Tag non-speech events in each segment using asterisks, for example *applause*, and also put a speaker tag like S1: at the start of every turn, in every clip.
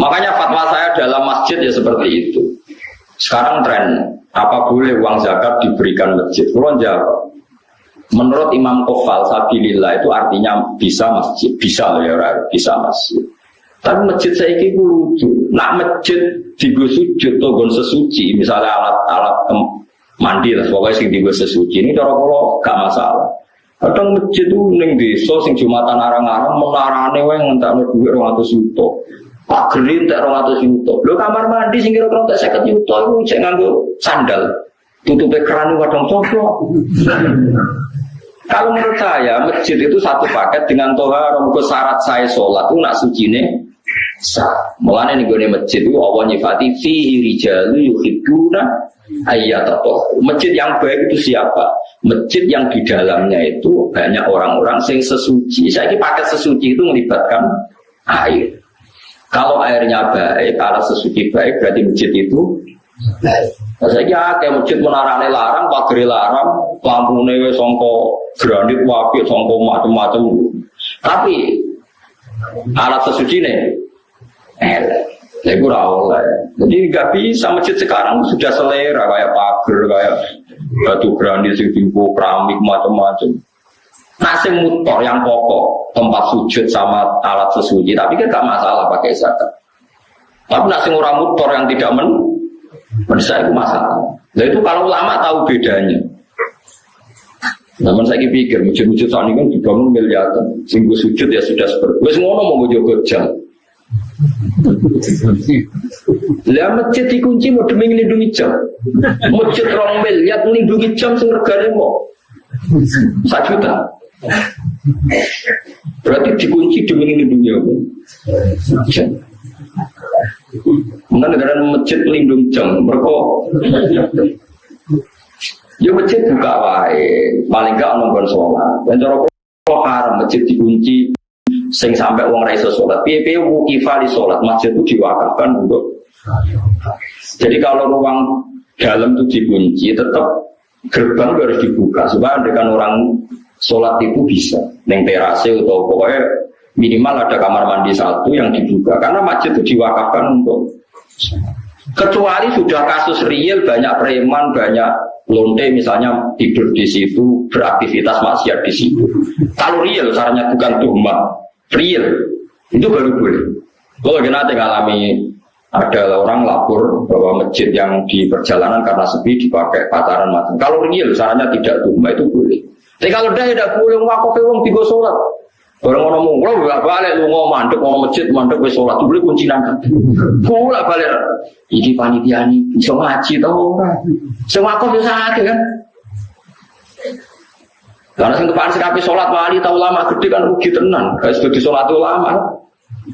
S1: Makanya fatwa saya dalam masjid ya seperti itu. Sekarang tren apa boleh uang zakat diberikan masjid? Kulon jawab. Menurut Imam Kofal Sabilillah itu artinya bisa masjid, bisa ya, bisa masjid. Tapi masjid saya ini lucu. Nak masjid di sujud atau gon sesuci, misalnya alat-alat mandi lah, pokoknya sing di sesuci ini cara kalau gak masalah. Kadang masjid itu neng desa sing jumatan arang-arang menarane wae ngentakno dhuwit 200 juta. Pak Gerin tak 200 juta. Lho kamar mandi sing kira-kira tak 50 juta iku cek nganggo sandal. Tutupe keran wadong cocok. Kalau menurut saya masjid itu satu paket dengan toha ke syarat saya sholat itu nak suci nih. Mulanya nih gue masjid itu Allah nyifati fihi rijalu yuhibuna ayat atau masjid yang baik itu siapa? Masjid yang di dalamnya itu banyak orang-orang sing sesuci. Saya ini paket sesuci itu melibatkan air. Kalau airnya baik, alat sesuci baik, berarti masjid itu baik. Nah, saya kira kayak masjid menarane larang, pagri larang, lampu newe songko granit wapi, songko macam-macam. Tapi alat sesuci nih, eh, saya kurang oleh. Jadi nggak bisa masjid sekarang sudah selera kayak pagar, kayak batu granit, sing keramik macam-macam. Nasi mutor yang pokok, tempat sujud sama alat sesuci, tapi kan gak masalah pakai zakat. Tapi nasi orang mutor yang tidak men, menurut itu masalah. Nah itu kalau lama tahu bedanya. Namun saya pikir, masjid-masjid saat ini kan dibangun miliaran. Singgung sujud ya sudah seperti Wes ngono mau jogo jam. Lah masjid dikunci mau demi melindungi jam. Masjid rong miliar melindungi jam sing regane mau. Satu juta. Berarti dikunci demi melindungi apa? Mungkin negara masjid pelindung jam, mereka Ya masjid buka wae, paling gak nongkrong sholat. Dan cara kok haram masjid dikunci, sing sampai uang raiso sholat. Piye-piye di sholat, masjid itu diwakafkan untuk. Jadi kalau ruang dalam itu dikunci, tetap gerbang harus dibuka supaya dengan orang sholat itu bisa. Neng terase atau pokoknya minimal ada kamar mandi satu yang dibuka karena masjid itu diwakafkan untuk kecuali sudah kasus real banyak preman banyak lonte misalnya tidur di situ beraktivitas maksiat di situ. Kalau real caranya bukan tuhma real. Itu baru boleh. Kalau nanti ngalami ada orang lapor bahwa masjid yang di perjalanan karena sepi dipakai pacaran macam. Kalau real caranya tidak tuhma itu boleh tapi kalau dah tidak boleh wakaf wong tiga sholat. Orang orang lo gak balik lu mau mandek mau masjid mandek wes sholat boleh kunci nangka. Pula balik. Iki panitia ini bisa ngaji tau Semua kok bisa ngaji kan. Karena sing depan sekapi sholat wali tahu lama gede kan rugi tenan. Kayak sebagai sholat lama.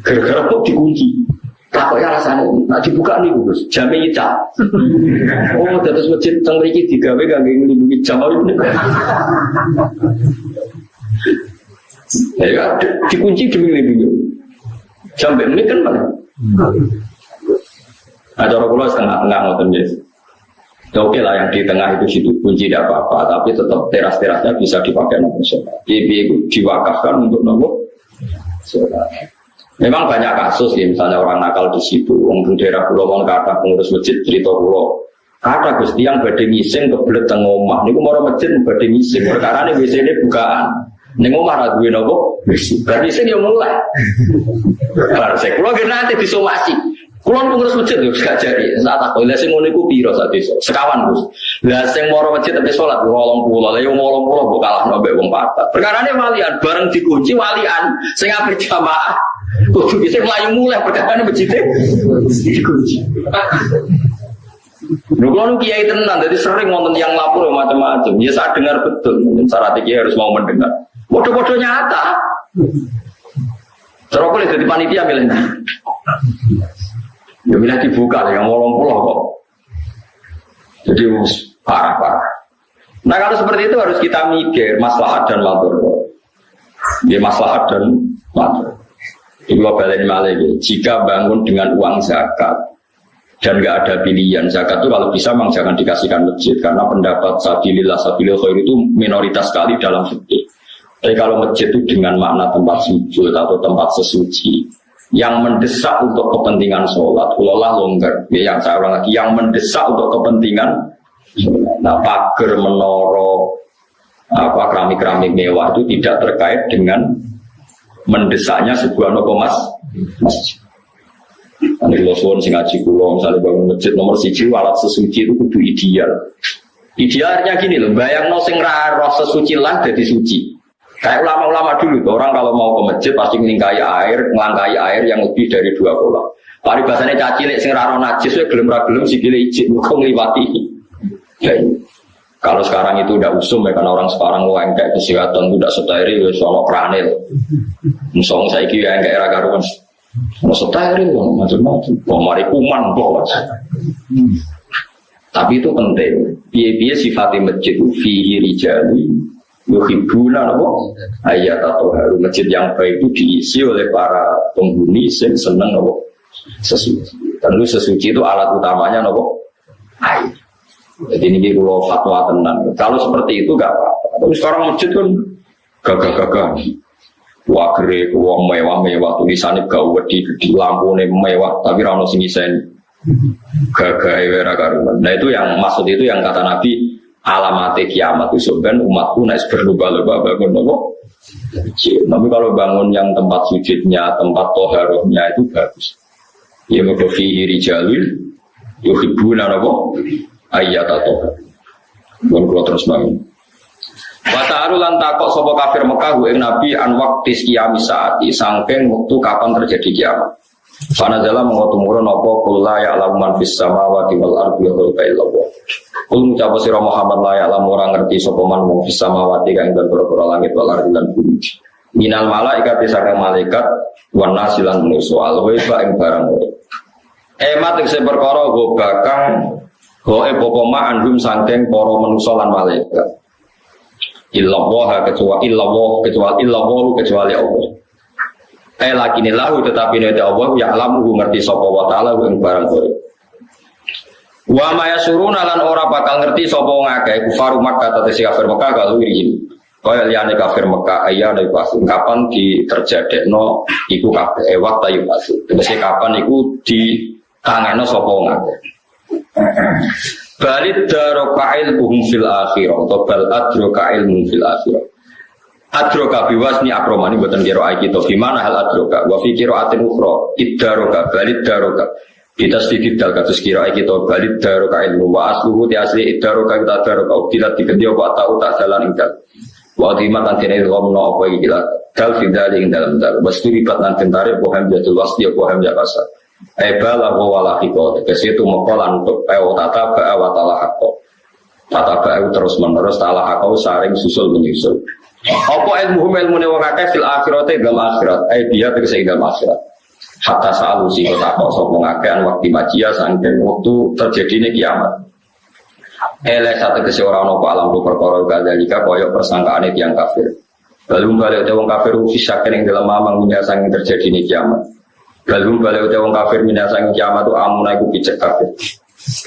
S1: Gara-gara kok dikunci. Takut ya rasanya, nak dibuka nih Gus, jamnya nyicap. *laughs* Oh, terus masjid teng mriki digawe kangge nglindungi jam ini. Ya, dikunci demi nglindungi. Jam ini kan mana? Nah, cara kula setengah-tengah ngoten ya. Ya oke lah yang di tengah itu situ kunci tidak apa-apa, tapi tetap teras-terasnya bisa dipakai nomor sholat. Jadi diwakafkan untuk nomor sholat. Memang banyak kasus ya, misalnya orang nakal di situ, orang daerah pulau mau kata pengurus masjid cerita pulau. Kata Gusti yang badhe ngising kebelet teng omah niku mau masjid badhe ngising. Perkara ini ini bukaan. Ning omah ra duwe napa? Berarti sing yo mulai. Bar sik kula nanti disomasi. Kulo pengurus masjid yo gak jari. Saat aku lha sing ngono iku piro sak? Sekawan, Gus. Lah sing moro masjid tapi salat 80. Lah yo 80 kok kalah nabe wong papat. Perkara ini walian bareng dikunci walian sing apik jamaah Kudu bisa melayu mulai perkara ini. Dikunci. Lu kalau kiai tenan, jadi sering nonton yang lapor macam-macam. Ya saya dengar betul, syarat kiai harus mau mendengar. Bodoh-bodoh nyata. Terus boleh jadi panitia milihnya. Ya milih dibuka yang ngolong pulau kok. Jadi parah-parah. Nah kalau seperti itu harus kita mikir maslahat dan matur. Ya maslahat dan matur. Ibu balik malah Jika bangun dengan uang zakat dan nggak ada pilihan zakat itu kalau bisa memang jangan dikasihkan masjid karena pendapat sabilillah sabilillah khair itu minoritas sekali dalam fikih. Tapi kalau masjid itu dengan makna tempat sujud atau tempat sesuci, yang mendesak untuk kepentingan sholat, kulolah longgar. Ya, yang saya ulang lagi, yang mendesak untuk kepentingan Nah, pagar menoro apa keramik-keramik mewah itu tidak terkait dengan mendesaknya sebuah nopo mas. Nanti lo suwon sing ngaji kulo misalnya bangun masjid nomor siji alat sesuci itu kudu ideal. Idealnya gini loh, bayang no sing roh sesuci lah jadi suci. Kayak ulama-ulama dulu, orang kalau mau ke masjid pasti ngelingkai air, ngelangkai air yang lebih dari dua kolam. Pari bahasanya caci lek sing raro najis, we gelem ra gelem sikile ijik, muga ngliwati. Kalau sekarang itu udah usum ya karena orang sekarang mau kayak kesehatan udah steril ya soal kranil. Musong saya kira yang kayak era karuan. Mau steril macam-macam. Mau mari kuman kok. Tapi itu penting. Biaya-biaya sifatnya masjid itu fihi rijali yuhibuna nopo ayat atau haru masjid yang baik itu diisi oleh para penghuni yang seneng nopo sesuci. Tentu sesuci itu alat utamanya nopo air. Jadi ini kalau fatwa tenang. Kalau seperti itu gak apa-apa. Tapi sekarang masjid kan gagah-gagah. Wah kere, wah mewah-mewah, tulisannya gak wedi, di lampu mewah, tapi rano sing isen gagah era karuan. Nah itu yang maksud itu yang kata Nabi alamat kiamat itu sebenarnya umatku naik berlubah-lubah bangun nopo. Tapi kalau bangun yang tempat sujudnya, tempat toharohnya itu bagus. Ya mau fi rijalul yuhibbuna nopo ayat atau Bukan kalau terus bangun. Wata lan takok sopo kafir Mekah gue Nabi an waktu kiamat saati sangking waktu kapan terjadi kiamat. Karena dalam mengotumurun nopo kulla ya alaman fis samawati wal ardi wa illallah. Kul ngucap sira Muhammad la ya alam orang ngerti sapa man wong fis samawati kang ing langit wal ardi lan bumi. Minal malaikat saking malaikat wan nasilan manusa al wa ing barang Emat sing perkara go bakang Goe pokoma andum sangking poro manusia lan malaikat. Illallah kecuali illallah kecuali illallah kecuali Allah. Eh lagi lahu tetapi nanti Allah ya alam ngerti sopo wa taala ing barang kore. Wa ma yasuruna lan ora bakal ngerti sapa ngake kufaru Makkah tete si kafir Makkah kalau ini. Kaya liyane kafir Makkah ayah dari pas kapan di terjadekno iku kabeh ewat tayu pas. Tegese kapan iku di tangeno sapa ngake. Balid daroka ilmuhum fil akhirah atau bal adroka ilmuhum fil akhirah. Adroka biwasni akromani buatan kiro kita. Gimana hal adroka? Wa fi kiro atin ukro. Iddaroka balid daroka. Kita sedikit dal kasus kiro kita balid daroka ilmu. Wa asluhu ti asli iddaroka kita daroka. Tidak dikendio wa tahu tak jalan ingdal. Wa timat nanti ini ngomno apa gila. Dal fidali ing dalam dal. Wastu ribat nanti tarik. Bohem jatuh wasdi. Bohem jakasa. Eba lahu wala hiko. Tegesi itu mekolan untuk Ewa tata ba'a wa tala hako. Tata ba'a terus menerus Tala hako saring susul menyusul. Apa ilmu ilmu ne wong akeh fil akhirate dalam akhirat? Eh dia tegesi dalam akhirat. Hatta sa'alu si kota kok sopong akehan waktu majia waktu terjadi ini kiamat Ele satu kesi orang nopo alam tu perkara jika koyok persangkaan yang kafir. Lalu balik wong kafir Fisyakin yang dalam mamang Minyak sangking terjadi ini kiamat Balum balik udah wong kafir minasang kiamat tuh amuna iku picek kafir.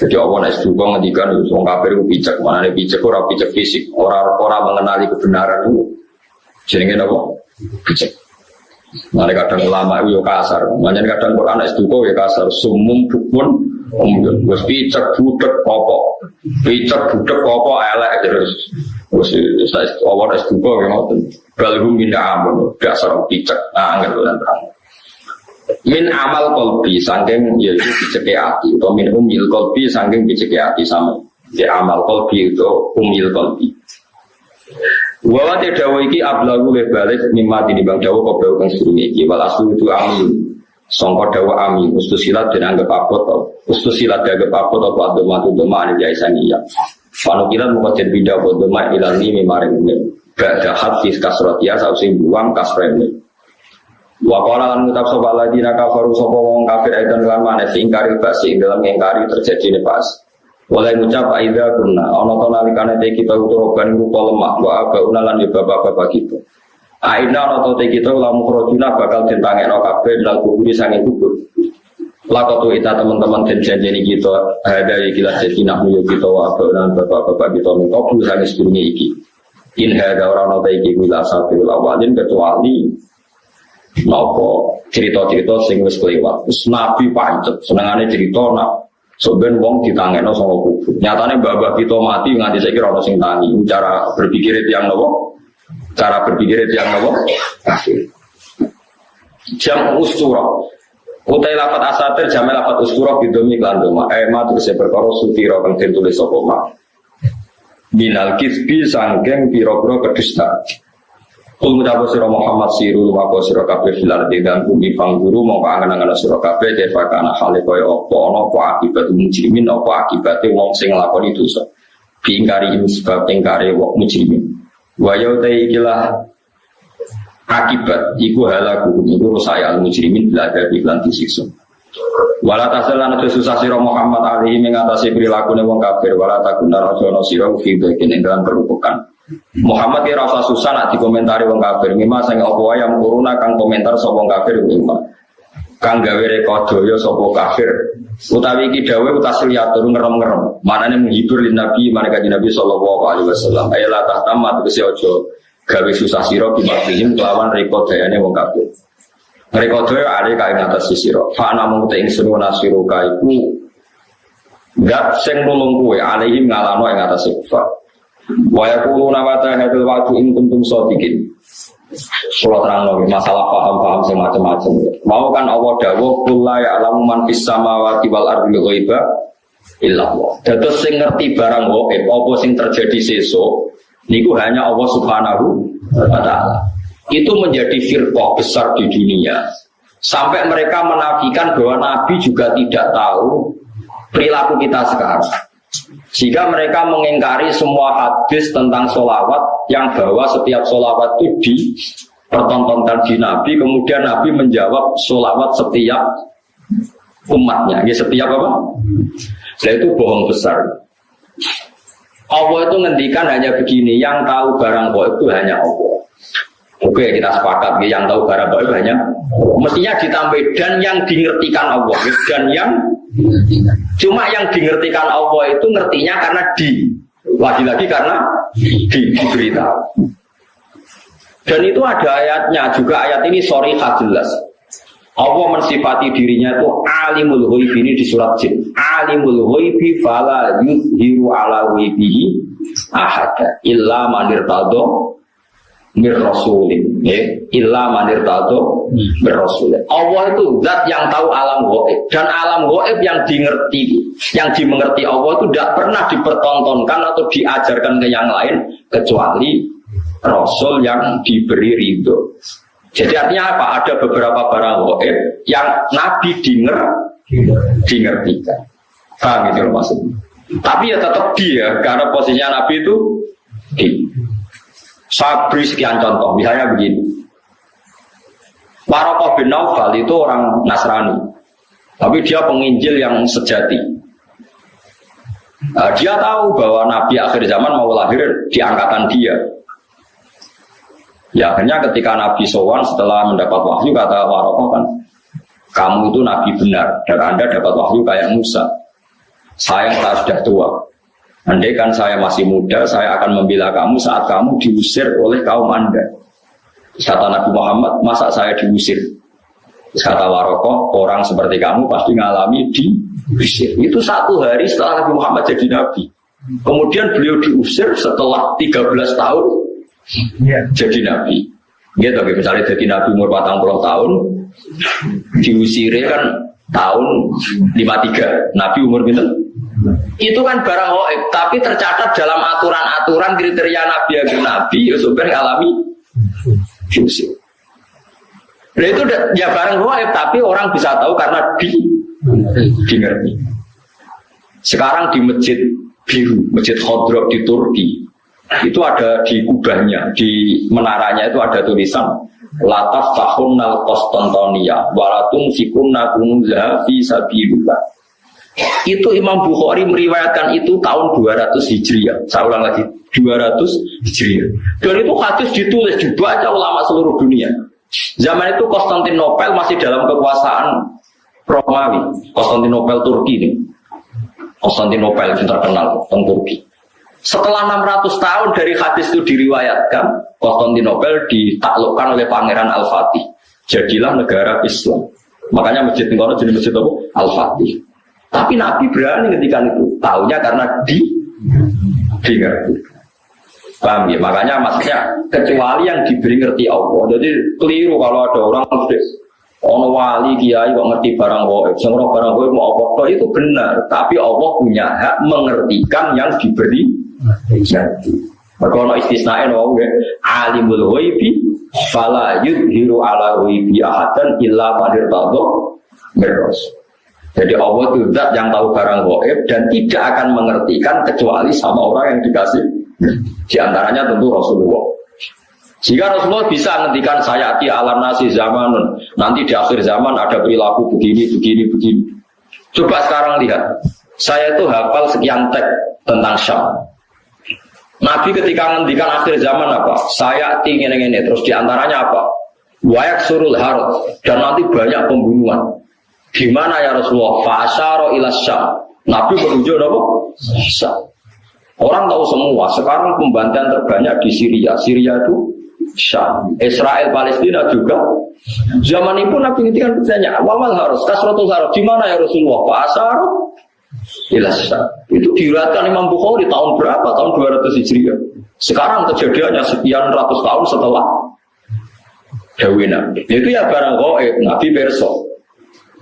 S1: Jadi Allah naik juga ngedikan wong kafir itu picek mana nih picek orang picek fisik. Orang orang mengenali kebenaran itu. Jadi apa? Picek. Nanti kadang lama itu kasar, makanya kadang Quran es duko ya kasar, sumum bukun, umum, gus picek budek popo, picek budek popo elek terus, gus Allah es duko ya ngoten, balhum minda amun, dasar picek, nah nggak terang min amal kolbi sangking yaitu biceke hati atau min umil kolbi sangking biceke hati sama. Di amal kolbi itu umil kolbi Wawa te dawa iki ablagu le balik mimma bang dawa kau dawa kang sedurunge iki. Wal aslu itu amin. Sangka dawa amin. Silat dan anggap apa? To silat dianggap apa? To apa doma tu doma jaisania panukilan muka jadi bida apa doma ilani mimaring Gak ada hadis kasrotia sausi buang kasrene Wa qala lan ngucap sapa ladina kafaru sapa wong kafir edan lan maneh ingkari basi dalam ingkari terjadi pas. Oleh ngucap aida kunna ana to nalikane te kita uturoban rupa lemah wa unalan ya bapak-bapak kita. Aina ana to te kita lamu krojuna bakal ditangekno kabeh dal kuburi sange kubur. Lakotu ita teman-teman dan janjani kita ada yang kita jadi nak nuyo kita wa unalan bapak-bapak kita mengkobul sange sedurunge iki. In hada orang nota iki wila sabil awalin kecuali nopo cerita-cerita sing wis kelewat. Terus Nabi pancet, senengane cerita nak Sebenarnya wong ditangeno sama kubur. Nyatanya babah kita mati nganti saya kira orang sing tangi. Cara berpikir itu yang nopo. Cara berpikir itu yang nopo. Kafir. Jam ustura. Utai lafat asatir jamai lafat ustura bidomi klan. Ema terus saya berkoro sutiro kang tulis sopoma. Minal kisbi sanggeng piro-piro kedustaan. Kul ngucapu sira Muhammad siru mako sira kabeh fil ardi dan bumi guru mau angen-angen sira kabeh defa kana hale kaya apa ana apa akibat mujrimin apa akibat wong sing nglakoni dosa. Bingkari sebab ingkari wong mujrimin. Wa yauta ikilah akibat iku halaku iku rusaya al mujrimin bila ada iklan disiksa. Wala tasalan susah sira Muhammad alaihi mengatasi perilaku wong kafir wala takuna rajono sira fi dalam kerupukan. Muhammad ya rasa susah nak dikomentari wong kafir. Mima sing apa yang kuruna kang komentar sapa kafir mima. Kang gawe rekodo ya sapa kafir. Utawi iki dawuh yatur ngerem-ngerem. Manane menghibur lin Nabi mana kanjeng Nabi sallallahu alaihi wasallam. Ayala tahtamat tegese aja gawe susah sira bimakihim kelawan rekodayane wong kafir. Rekodo ya ada kae ngatas sira. Fa ana mung te ingsun nasiru iku Gak sing nulung kowe alaihim ngalano ing atas kufar. Wa yaquluna mata hadzal wa'du in kuntum shadiqin. Terang lagi masalah paham-paham semacam-macam. Mau kan Allah dawuh kula ya alamu man fis samawati wal ardi ghaiba illa Allah. Dados sing ngerti barang gaib apa sing terjadi sesuk niku hanya Allah Subhanahu wa taala. Itu menjadi firqah besar di dunia. Sampai mereka menafikan bahwa Nabi juga tidak tahu perilaku kita sekarang. Jika mereka mengingkari semua hadis tentang solawat yang bahwa setiap solawat itu dipertontonkan di Nabi, kemudian Nabi menjawab solawat setiap umatnya. Ya, setiap apa? Nah itu bohong besar. Allah itu ngendikan hanya begini, yang tahu barang kok itu hanya Allah. Oke kita sepakat, yang tahu kok itu hanya mestinya ditambah dan yang dimengertikan Allah dan yang Cuma yang dimengertikan Allah itu ngertinya karena di lagi-lagi karena di diberitahu. Dan itu ada ayatnya juga ayat ini sorry jelas. Allah mensifati dirinya itu alimul ghaibi ini di surat jin. Alimul ghaibi fala yuzhiru ala ghaibihi ahada illa manir mir rasulin ya. Illa manir tato mir rasulin. Allah itu zat yang tahu alam goib. Dan alam goib yang dimengerti. Yang dimengerti Allah itu tidak pernah dipertontonkan atau diajarkan ke yang lain kecuali rasul yang diberi ridho. Jadi artinya apa? Ada beberapa barang goib yang Nabi dinger dingertikan paham itu maksudnya? Tapi ya tetap dia karena posisinya Nabi itu di saya beri sekian contoh, misalnya begini. Warokoh bin Naufal itu orang Nasrani, tapi dia penginjil yang sejati. Nah, dia tahu bahwa Nabi akhir zaman mau lahir di angkatan dia. Ya akhirnya ketika Nabi Sowan setelah mendapat wahyu kata Warokoh kan, kamu itu Nabi benar dan Anda dapat wahyu kayak Musa. Saya sudah tua, Andai kan saya masih muda, saya akan membela kamu saat kamu diusir oleh kaum Anda. Kata Nabi Muhammad, masa saya diusir? Kata Warokoh, orang seperti kamu pasti ngalami diusir. Itu satu hari setelah Nabi Muhammad jadi Nabi. Kemudian beliau diusir setelah 13 tahun ya. jadi Nabi. Gitu, misalnya jadi Nabi umur 40 tahun, diusir kan tahun 53. Nabi umur berapa? Itu kan barang hoib, tapi tercatat dalam aturan-aturan kriteria Nabi yang Nabi, ya sebenarnya alami fungsi. Nah itu ya barang hoib, tapi orang bisa tahu karena di di ngerti. Sekarang di masjid biru, masjid Khodrok di Turki, itu ada di kubahnya, di menaranya itu ada tulisan Lataf tahun nal Konstantonia, walatung fikunna kunza fi sabilullah itu Imam Bukhari meriwayatkan itu tahun 200 Hijriah. Saya ulang lagi, 200 Hijriah. Dan itu hadis ditulis dibaca ulama seluruh dunia. Zaman itu Konstantinopel masih dalam kekuasaan Romawi. Konstantinopel Turki ini. Konstantinopel yang terkenal tentang Turki. Setelah 600 tahun dari hadis itu diriwayatkan, Konstantinopel ditaklukkan oleh Pangeran Al-Fatih. Jadilah negara Islam. Makanya masjid Tengkono jadi masjid? Al-Fatih. Tapi Nabi berani ngendikan itu. Taunya karena di ngerti. Paham ya? Makanya maksudnya kecuali yang diberi ngerti Allah. Jadi keliru kalau ada orang Ono wali kiai kok ngerti barang goib, semua barang goib mau apa itu benar, tapi Allah punya hak mengertikan yang diberi ngerti. Maka ono istisnae no ya, alimul ghaibi fala yudhiru ala ghaibi ahadan illa madir tadho. Jadi Allah itu zat yang tahu barang goib dan tidak akan mengertikan kecuali sama orang yang dikasih. Di antaranya tentu Rasulullah. Jika Rasulullah bisa ngendikan saya di alam nasi zaman nanti di akhir zaman ada perilaku begini, begini, begini. Coba sekarang lihat, saya itu hafal sekian teks tentang Syam. Nabi ketika ngendikan akhir zaman apa? Saya ingin ini terus di antaranya apa? Wayak surul harut dan nanti banyak pembunuhan. Gimana ya Rasulullah? Fasaro ilas Syam. Nabi menunjuk apa? Syam. Orang tahu semua. Sekarang pembantaian terbanyak di Syria. Syria itu Syam. Israel Palestina juga. Zaman itu Nabi kan bertanya, awal harus kasrotul harus di mana ya Rasulullah? Pasar Ilas Itu diriwayatkan Imam Bukhari tahun berapa? Tahun 200 Hijriah. Sekarang kejadiannya sekian ratus tahun setelah Dewi Nabi. Itu ya barang goib, Nabi Berso.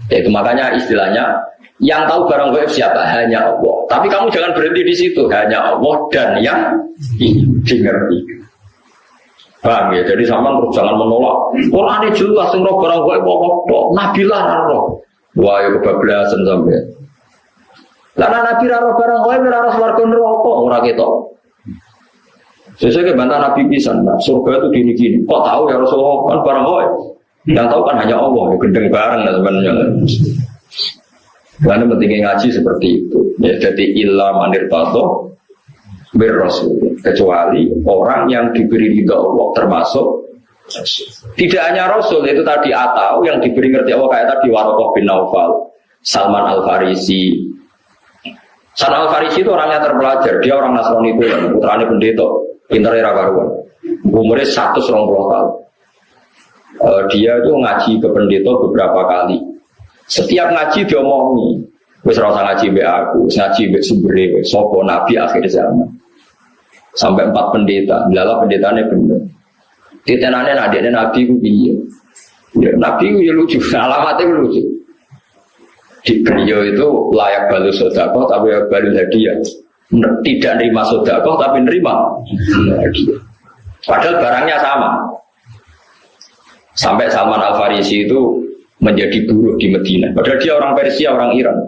S1: Itu makanya istilahnya yang tahu barang goib siapa? Hanya Allah. Tapi kamu jangan berhenti di situ. Hanya Allah dan yang dimengerti. Paham ya? Jadi sama jangan menolak. Quran ini jelas roh barang gaib kok Nabi lah roh. Wah, ya kebablasan sampai. Lah Nabi roh barang gaib ora roh swarga neraka ora ketok. Sesuai ke Nabi pisan, nah, surga itu gini-gini. Kok tahu ya Rasulullah kan barang gaib? Yang tahu kan hanya Allah, gendeng bareng lah sebenarnya. Karena pentingnya ngaji seperti itu. Ya, jadi ilah manir tato berrasul kecuali orang yang diberi ridho Allah termasuk tidak hanya Rasul itu tadi atau yang diberi ngerti Allah kayak tadi Warokoh bin Naufal Salman Al Farisi Salman Al Farisi itu orangnya terpelajar dia orang Nasrani itu putranya pendeta pintar era karuan umurnya satu tahun uh, dia itu ngaji ke pendeta beberapa kali setiap ngaji dia omongi Wis rasa ngaji be aku, ngaji be sumbere, sopo nabi akhir zaman. Sampai empat pendeta, pendeta pendetanya bener. Ditenane adiknya nabi ku piye? Ya, nabi ku ya lucu, *laughs* alamatnya lucu. Di beliau itu layak balu sodako tapi balu hadiah. Tidak nerima sodako tapi nerima. *laughs* Padahal barangnya sama. Sampai Salman Al Farisi itu menjadi buruh di Medina. Padahal dia orang Persia, orang Iran.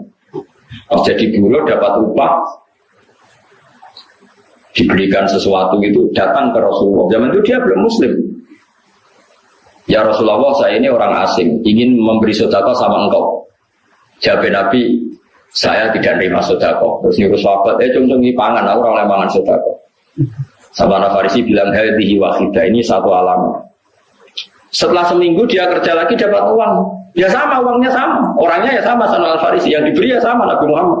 S1: Pas jadi buruh dapat upah diberikan sesuatu itu datang ke Rasulullah. Zaman itu dia belum muslim. Ya Rasulullah saya ini orang asing ingin memberi sodako sama engkau. Jawab Nabi saya tidak terima sodako. Terus nyuruh sahabat, eh cung cung pangan, aku orang lemangan sodako. Sama Farisi bilang hadhihi wahidah ini satu alamat. Setelah seminggu dia kerja lagi dapat uang. Ya sama, uangnya sama. Orangnya ya sama sama Al-Farisi. Yang diberi ya sama Nabi Muhammad.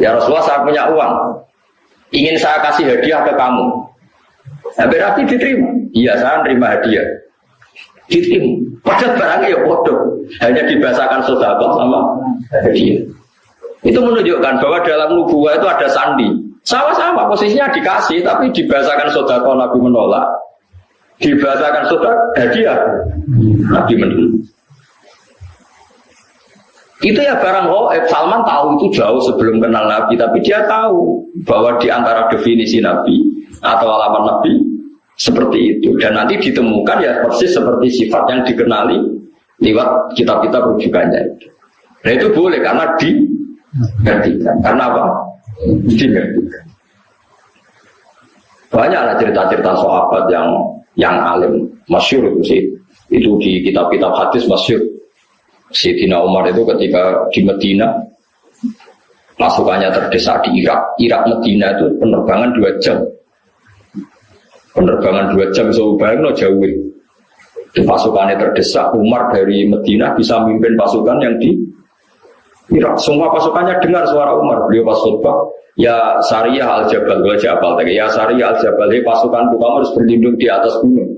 S1: Ya Rasulullah saya punya uang. Ingin saya kasih hadiah ke kamu. Nah, berarti diterima. Iya, saya terima hadiah. Diterima. Padahal barangnya ya bodoh. Hanya dibahasakan sodako sama hadiah. Itu menunjukkan bahwa dalam nubuah itu ada sandi. Sama-sama posisinya dikasih, tapi dibahasakan sodako Nabi menolak. Dibahasakan sodako hadiah. Nabi menolak. Itu ya barang. Salman tahu itu jauh sebelum kenal Nabi, tapi dia tahu bahwa di antara definisi Nabi atau alamat Nabi seperti itu. Dan nanti ditemukan ya persis seperti sifat yang dikenali lewat kitab-kitab rujukannya itu. Nah itu boleh karena dimengertikan. Karena apa? Dimengertikan. Banyaklah cerita-cerita sahabat yang yang alim, masyur itu sih. Itu di kitab-kitab hadis masyur Sayyidina Umar itu ketika di Medina pasukannya terdesak di Irak. Irak Medina itu penerbangan dua jam. Penerbangan dua jam so bayang no jauh. Itu pasukannya terdesak. Umar dari Medina bisa memimpin pasukan yang di Irak. Semua pasukannya dengar suara Umar. Beliau pas khutbah, ya Sariyah al Jabal, gue Jabal, ya Sariyah al Jabal, pasukan kamu harus berlindung di atas gunung.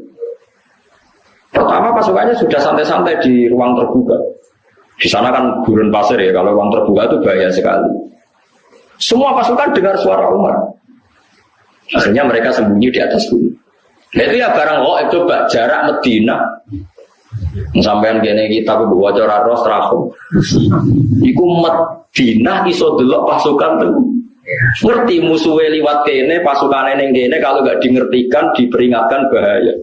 S1: Pertama pasukannya sudah santai-santai di ruang terbuka. Di sana kan gurun pasir ya, kalau ruang terbuka itu bahaya sekali. Semua pasukan dengar suara Umar. Akhirnya mereka sembunyi di atas gunung. Nah itu ya barang itu jarak Medina. Sampean gini kita bawa cara ros terakhir. Iku Medina iso delok pasukan tuh. Ngerti musuhnya liwat kene, pasukan yang kene kalau gak dingertikan, diperingatkan bahaya.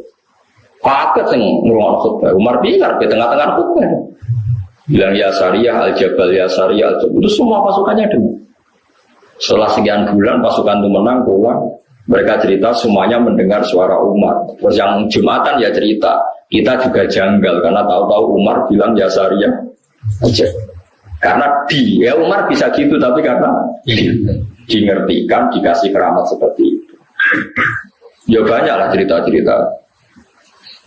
S1: Kaget sing ngurung khutbah. Umar bingar di tengah-tengah khutbah. Bilang ya Sariyah al Jabal ya Sariyah al Jabal. Itu semua pasukannya dengar. Setelah sekian bulan pasukan itu menang pulang. Mereka cerita semuanya mendengar suara Umar. Terus yang Jumatan ya cerita. Kita juga janggal karena tahu-tahu Umar bilang ya Sariyah aja. Karena di, ya Umar bisa gitu tapi karena dingertikan, dikasih keramat seperti itu. Ya banyak lah cerita-cerita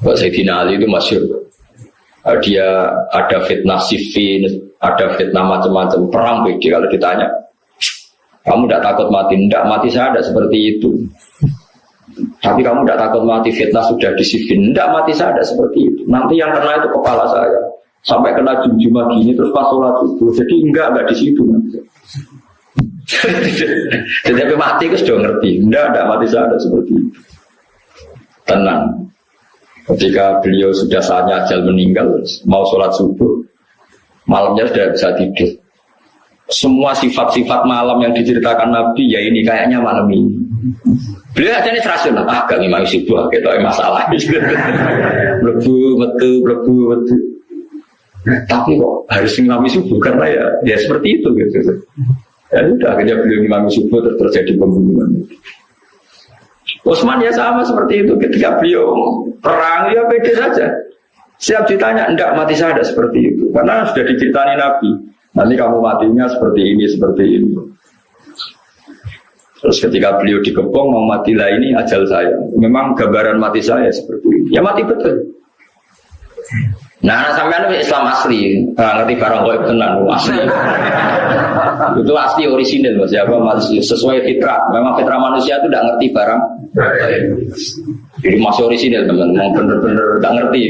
S1: Mbak Sayyidina Ali itu masyur. Eh, dia ada fitnah sifin, ada fitnah macam-macam perang beda kalau ditanya. Kamu tidak takut mati? Tidak, mati saya ada seperti itu. Tapi kamu tidak takut mati fitnah sudah disifin? Tidak, mati saya ada seperti itu. Nanti yang kena itu kepala saya. Sampai kena jum-jumah gini terus pas sholat itu. Jadi enggak, enggak di situ. *laughs* Jadi mati itu sudah ngerti. Enggak, enggak mati saya ada seperti itu. Tenang. Ketika beliau sudah saatnya ajal meninggal, mau sholat subuh, malamnya sudah bisa tidur. Semua sifat-sifat malam yang diceritakan Nabi, ya ini kayaknya malam ini. Beliau aja ini rasional, ah gak ngimami subuh, gitu masalah. *laughs* Lebu, metu, lebu, metu. Tapi kok harus ngimami subuh, karena ya, ya seperti itu gitu. Ya udah, akhirnya beliau ngimami subuh, terjadi pembunuhan. Utsman ya sama seperti itu ketika beliau perang ya beda saja. Siap ditanya, enggak mati saya ada seperti itu. Karena sudah diceritani Nabi. Nanti kamu matinya seperti ini, seperti ini. Terus ketika beliau dikepung mau mati lah ini ajal saya. Memang gambaran mati saya seperti ini. Ya mati betul. Nah, sampai itu Islam asli, nggak ngerti barang kau tenang, asli. *laughs* itu asli orisinil, mas. Ya, masih sesuai fitrah. Memang fitrah manusia itu tidak ngerti barang. Jadi masih orisinil, teman. Bener-bener nggak ngerti.